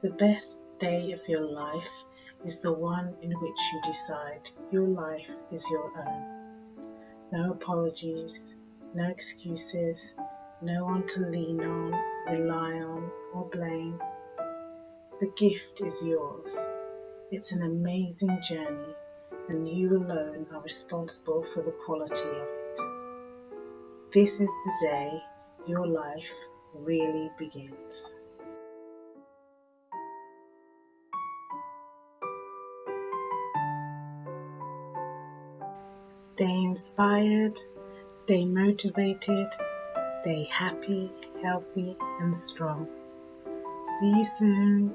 The best day of your life is the one in which you decide your life is your own. No apologies, no excuses, no one to lean on, rely on, or blame. The gift is yours. It's an amazing journey, and you alone are responsible for the quality of it. This is the day your life really begins. Stay inspired, stay motivated, stay happy, healthy, and strong. See you soon.